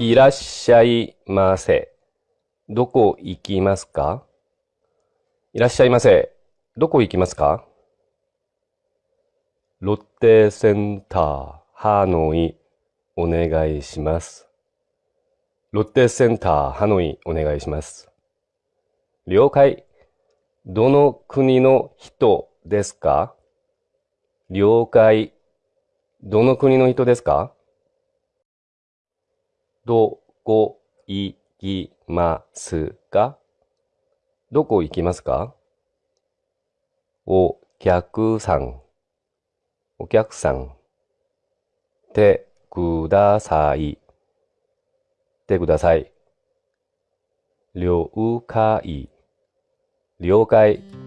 いらっしゃいませ。どこ行きますか？いらっしゃいませ。どこ行きますか？ロッテセンター、ハノイ、お願いします。ロッテセンター、ハノイ、お願いします。了解。どの国の人ですか？了解。どの国の人ですか？どこ行きますか？どこ行きますか？お客さん、お客さん。てください。てください。了解。了解。